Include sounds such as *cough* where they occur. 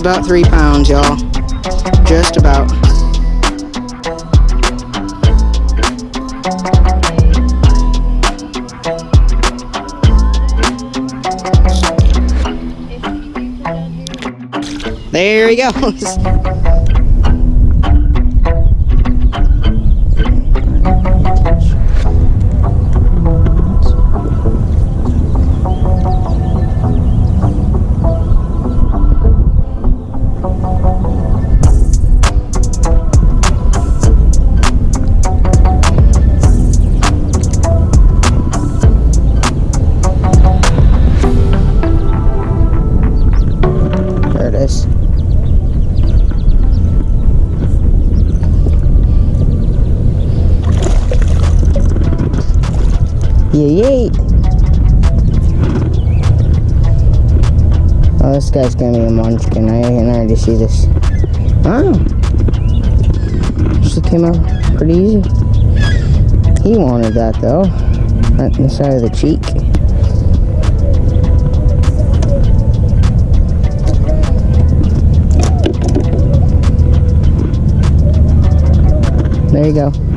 about three pounds, y'all. Just about. There he goes. *laughs* Yay. Oh, this guy's gonna be a munchkin. I can already see this. Oh. She came out pretty easy. He wanted that though. Right the side of the cheek. There you go.